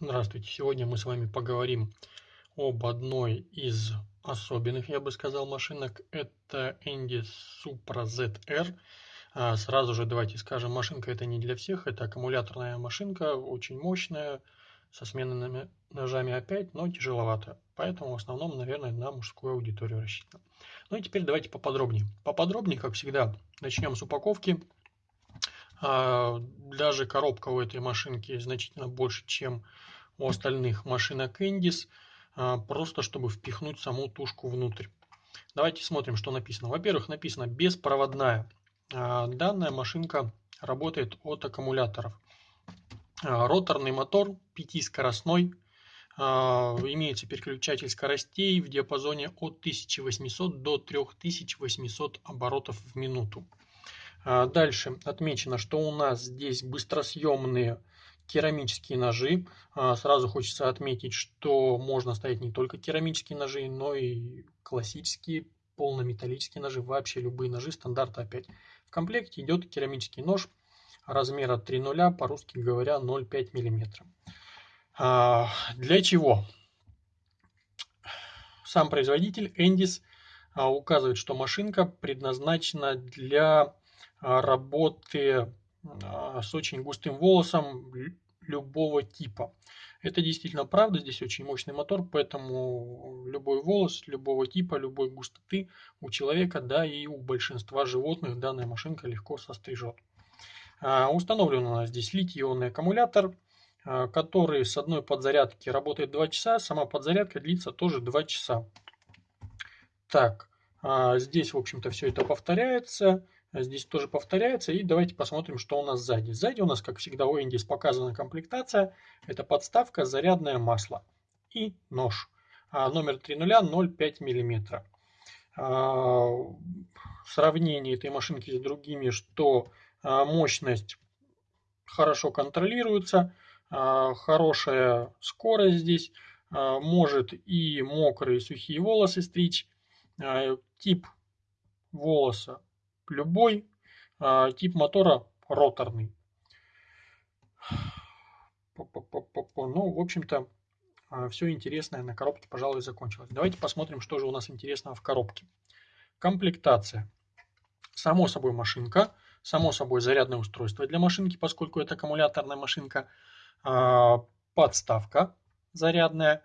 Здравствуйте! Сегодня мы с вами поговорим об одной из особенных, я бы сказал, машинок. Это Andy Supra ZR. А, сразу же давайте скажем, машинка это не для всех. Это аккумуляторная машинка, очень мощная, со сменными ножами опять, но тяжеловато. Поэтому в основном, наверное, на мужскую аудиторию рассчитана. Ну и теперь давайте поподробнее. Поподробнее, как всегда, начнем с упаковки. А, даже коробка у этой машинки значительно больше, чем у остальных машинок Endis, а, просто чтобы впихнуть саму тушку внутрь. Давайте смотрим, что написано. Во-первых, написано беспроводная. А, данная машинка работает от аккумуляторов. Роторный мотор пятискоростной. Имеется переключатель скоростей в диапазоне от 1800 до 3800 оборотов в минуту. А, дальше отмечено, что у нас здесь быстросъемные керамические ножи. А, сразу хочется отметить, что можно ставить не только керамические ножи, но и классические полнометаллические ножи, вообще любые ножи стандарта опять. В комплекте идет керамический нож размера 3.0, по-русски говоря 0,5 мм. А, для чего? Сам производитель Endis указывает, что машинка предназначена для работы а, с очень густым волосом любого типа. Это действительно правда, здесь очень мощный мотор, поэтому любой волос любого типа, любой густоты у человека, да и у большинства животных данная машинка легко сострижет. А, установлен у нас здесь литий-ионный аккумулятор, который с одной подзарядки работает 2 часа, сама подзарядка длится тоже 2 часа. Так, здесь, в общем-то, все это повторяется. Здесь тоже повторяется. И давайте посмотрим, что у нас сзади. Сзади у нас, как всегда, у Индис показана комплектация. Это подставка, зарядное масло и нож. А, номер 30 0,5 мм. А, сравнение этой машинки с другими, что а, мощность хорошо контролируется, а, хорошая скорость здесь, а, может и мокрые сухие волосы стричь. А, тип волоса любой а, тип мотора роторный. Ну, в общем-то, а, все интересное на коробке, пожалуй, закончилось. Давайте посмотрим, что же у нас интересного в коробке. Комплектация. Само собой машинка, само собой зарядное устройство для машинки, поскольку это аккумуляторная машинка. А, подставка зарядная,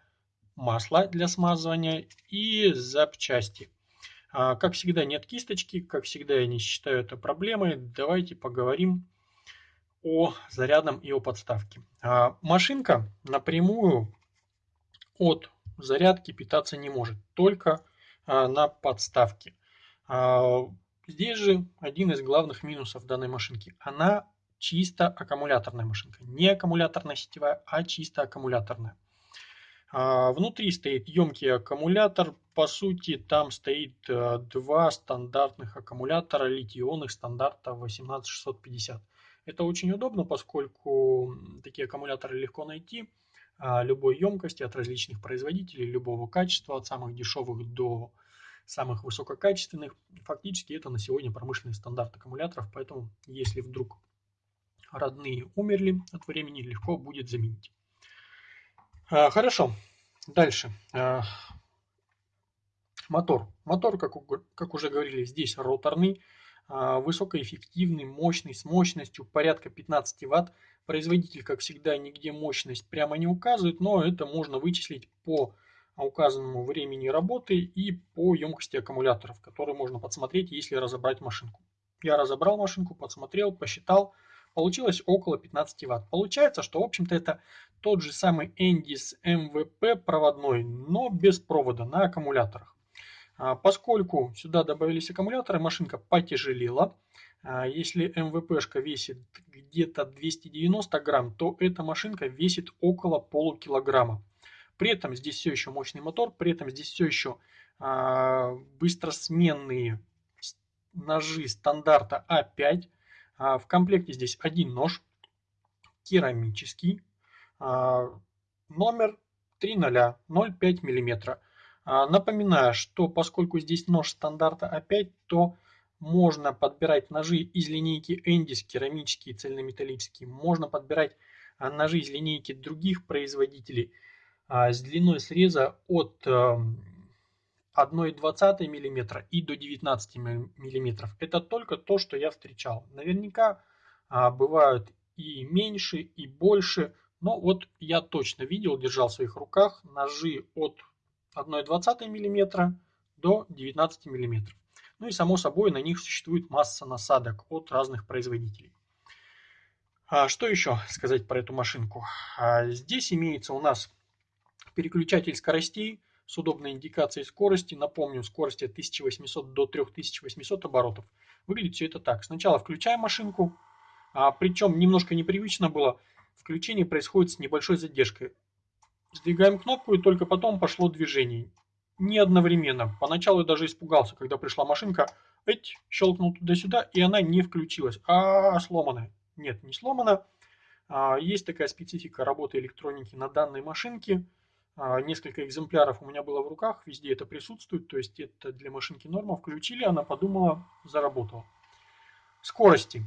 масло для смазывания и запчасти. А, как всегда, нет кисточки, как всегда, я не считаю это проблемой. Давайте поговорим о зарядном и о подставке. А, машинка напрямую от зарядки питаться не может, только а, на подставке. Здесь же один из главных минусов данной машинки. Она чисто аккумуляторная машинка. Не аккумуляторная сетевая, а чисто аккумуляторная. Внутри стоит емкий аккумулятор по сути, там стоит э, два стандартных аккумулятора литий-ионных стандарта 18650. Это очень удобно, поскольку такие аккумуляторы легко найти а, любой емкости от различных производителей, любого качества, от самых дешевых до самых высококачественных. Фактически это на сегодня промышленный стандарт аккумуляторов, поэтому если вдруг родные умерли от времени, легко будет заменить. А, хорошо, дальше. А, Мотор. Мотор, как, как уже говорили, здесь роторный, а, высокоэффективный, мощный, с мощностью порядка 15 Вт. Производитель, как всегда, нигде мощность прямо не указывает, но это можно вычислить по указанному времени работы и по емкости аккумуляторов, которые можно подсмотреть, если разобрать машинку. Я разобрал машинку, подсмотрел, посчитал, получилось около 15 Вт. Получается, что в общем-то это тот же самый Endis MVP проводной, но без провода на аккумуляторах. А, поскольку сюда добавились аккумуляторы, машинка потяжелела. А, если МВПшка весит где-то 290 грамм, то эта машинка весит около полукилограмма. При этом здесь все еще мощный мотор, при этом здесь все еще а, быстросменные ножи стандарта А5. В комплекте здесь один нож, керамический, номер 3.0, 0,5 мм. А, напоминаю, что поскольку здесь нож стандарта А5, то можно подбирать ножи из линейки Endis, керамические, цельнометаллические. Можно подбирать ножи из линейки других производителей с длиной среза от 1,20 мм и до 19 мм. Это только то, что я встречал. Наверняка бывают и меньше, и больше, но вот я точно видел, держал в своих руках ножи от 1,20 мм до 19 мм. Ну и само собой на них существует масса насадок от разных производителей. А что еще сказать про эту машинку? А здесь имеется у нас переключатель скоростей с удобной индикацией скорости. Напомню, скорости от 1800 до 3800 оборотов. Выглядит все это так. Сначала включаем машинку, а, причем немножко непривычно было. Включение происходит с небольшой задержкой. Сдвигаем кнопку и только потом пошло движение не одновременно. Поначалу я даже испугался, когда пришла машинка, эть, щелкнул туда-сюда, и она не включилась, а сломанная. Нет, не сломана. А, есть такая специфика работы электроники на данной машинке. А, несколько экземпляров у меня было в руках, везде это присутствует, то есть это для машинки норма. Включили, она подумала, заработала. Скорости.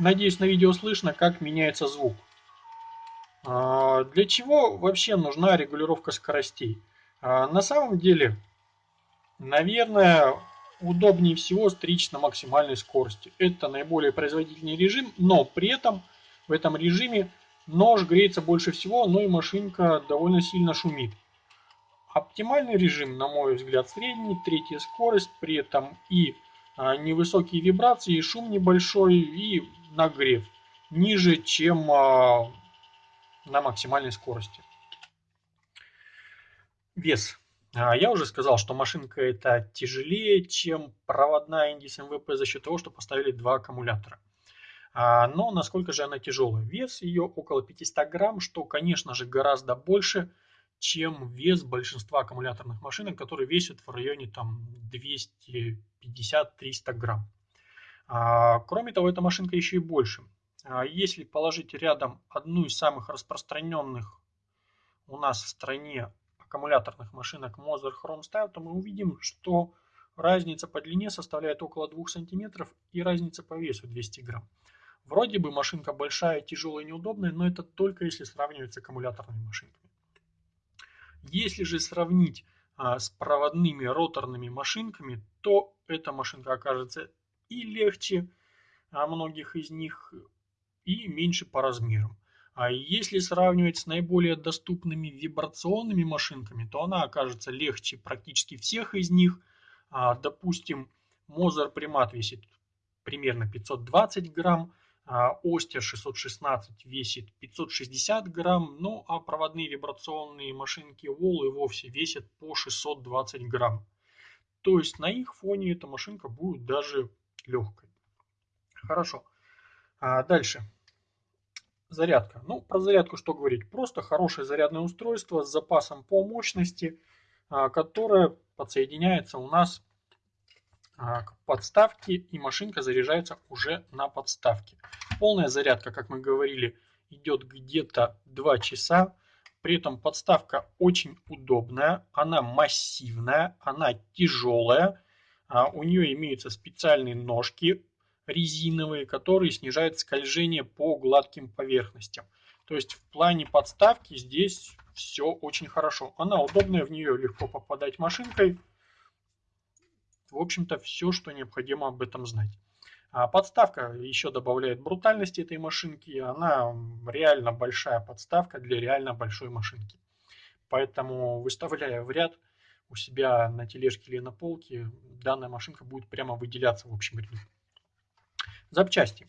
Надеюсь, на видео слышно, как меняется звук. А, для чего вообще нужна регулировка скоростей? А, на самом деле, наверное, удобнее всего стричь на максимальной скорости. Это наиболее производительный режим, но при этом в этом режиме нож греется больше всего, но и машинка довольно сильно шумит. Оптимальный режим, на мой взгляд, средний, третья скорость, при этом и а, невысокие вибрации, и шум небольшой, и нагрев ниже, чем на максимальной скорости. Вес. А, я уже сказал, что машинка это тяжелее, чем проводная Indis MVP за счет того, что поставили два аккумулятора. А, но насколько же она тяжелая? Вес ее около 500 грамм, что, конечно же, гораздо больше, чем вес большинства аккумуляторных машинок, которые весят в районе там 250-300 грамм. А, кроме того, эта машинка еще и больше. А если положить рядом одну из самых распространенных у нас в стране аккумуляторных машинок Moser Chrome Style, то мы увидим, что разница по длине составляет около 2 см и разница по весу 200 грамм. Вроде бы машинка большая, тяжелая, неудобная, но это только если сравнивать с аккумуляторными машинками. Если же сравнить а, с проводными роторными машинками, то эта машинка окажется и легче а многих из них, и меньше по размерам. А если сравнивать с наиболее доступными вибрационными машинками, то она окажется легче практически всех из них. А, допустим, Mozart Примат весит примерно 520 грамм, а Остер 616 весит 560 грамм, ну а проводные вибрационные машинки Wall и вовсе весят по 620 грамм. То есть на их фоне эта машинка будет даже легкой. Хорошо. А дальше. Зарядка. Ну, про зарядку что говорить? Просто хорошее зарядное устройство с запасом по мощности, а, которое подсоединяется у нас к подставке и машинка заряжается уже на подставке. Полная зарядка, как мы говорили, идет где-то 2 часа. При этом подставка очень удобная, она массивная, она тяжелая. А, у нее имеются специальные ножки резиновые, которые снижают скольжение по гладким поверхностям. То есть в плане подставки здесь все очень хорошо. Она удобная, в нее легко попадать машинкой. В общем-то, все, что необходимо об этом знать. А подставка еще добавляет брутальности этой машинки. Она реально большая подставка для реально большой машинки. Поэтому, выставляя в ряд у себя на тележке или на полке, данная машинка будет прямо выделяться в общем ряду. Запчасти.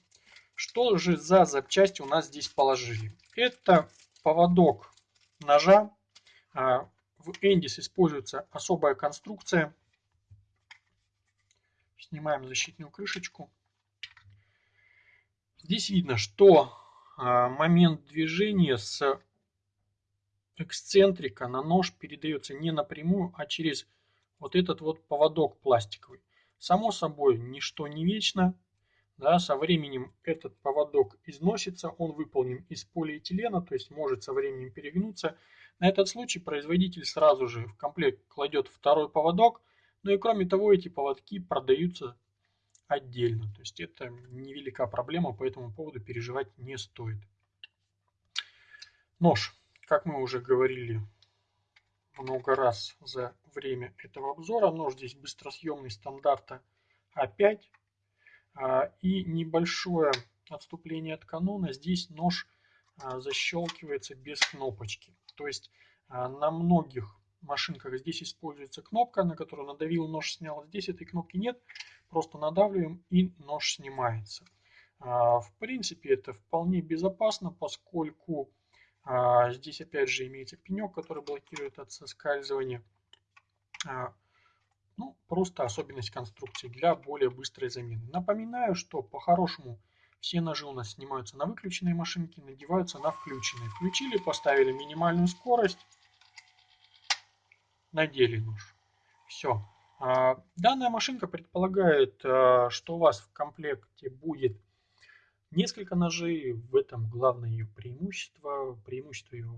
Что же за запчасти у нас здесь положили? Это поводок ножа. А, в Эндис используется особая конструкция. Снимаем защитную крышечку. Здесь видно, что а, момент движения с эксцентрика на нож передается не напрямую, а через вот этот вот поводок пластиковый. Само собой, ничто не вечно, да, со временем этот поводок износится, он выполнен из полиэтилена, то есть может со временем перегнуться. На этот случай производитель сразу же в комплект кладет второй поводок, ну и кроме того эти поводки продаются отдельно. То есть это невелика проблема, по этому поводу переживать не стоит. Нож, как мы уже говорили много раз за время этого обзора, нож здесь быстросъемный стандарта А5 а, и небольшое отступление от канона. Здесь нож а, защелкивается без кнопочки. То есть а, на многих машинках здесь используется кнопка, на которую надавил, нож снял. Здесь этой кнопки нет, просто надавливаем и нож снимается. В принципе, это вполне безопасно, поскольку здесь опять же имеется пенек, который блокирует от соскальзывания. Ну, просто особенность конструкции для более быстрой замены. Напоминаю, что по-хорошему все ножи у нас снимаются на выключенной машинке, надеваются на включенные. Включили, поставили минимальную скорость, надели нож. Все. А, данная машинка предполагает, а, что у вас в комплекте будет несколько ножей. В этом главное ее преимущество. Преимущество ее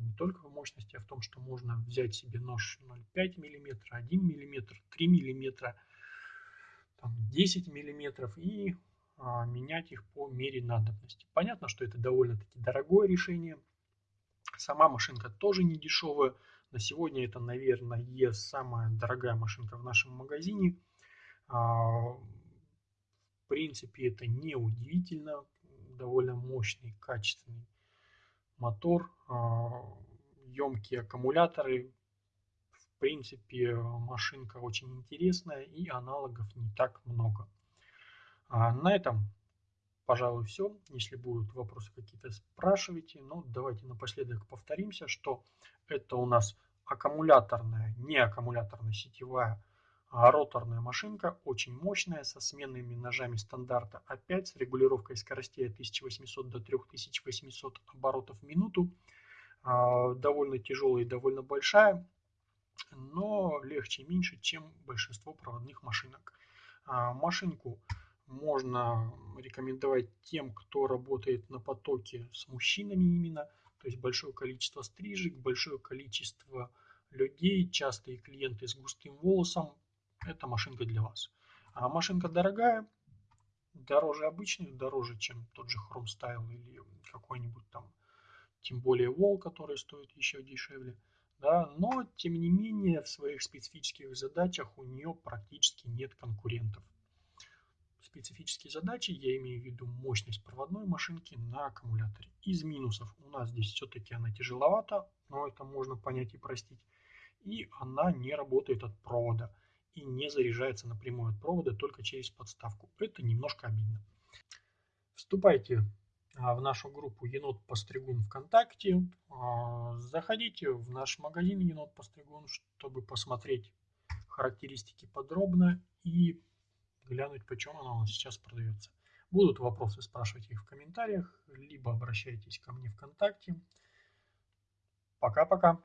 не только в мощности, а в том, что можно взять себе нож 0,5 мм, 1 мм, 3 мм, 10 мм и а, менять их по мере надобности. Понятно, что это довольно-таки дорогое решение. Сама машинка тоже не дешевая. На сегодня это, наверное, самая дорогая машинка в нашем магазине. А, в принципе, это не удивительно. Довольно мощный, качественный мотор, емкие а, аккумуляторы. В принципе, машинка очень интересная и аналогов не так много. А на этом, пожалуй, все. Если будут вопросы какие-то, спрашивайте. Но давайте напоследок повторимся, что это у нас аккумуляторная, не аккумуляторная сетевая, а роторная машинка, очень мощная, со сменными ножами стандарта А5, с регулировкой скоростей от 1800 до 3800 оборотов в минуту. А, довольно тяжелая и довольно большая, но легче и меньше, чем большинство проводных машинок. А, машинку можно рекомендовать тем, кто работает на потоке с мужчинами именно, то есть большое количество стрижек, большое количество людей, частые клиенты с густым волосом, это машинка для вас. А машинка дорогая, дороже обычной, дороже, чем тот же Chrome Style или какой-нибудь там, тем более Wall, который стоит еще дешевле. Да, но, тем не менее, в своих специфических задачах у нее практически нет конкурентов специфические задачи, я имею в виду мощность проводной машинки на аккумуляторе. Из минусов у нас здесь все-таки она тяжеловата, но это можно понять и простить. И она не работает от провода и не заряжается напрямую от провода только через подставку. Это немножко обидно. Вступайте а, в нашу группу Енот Постригун ВКонтакте. А, заходите в наш магазин Енот Постригун, чтобы посмотреть характеристики подробно и глянуть, почем она у нас сейчас продается. Будут вопросы, спрашивайте их в комментариях, либо обращайтесь ко мне ВКонтакте. Пока-пока.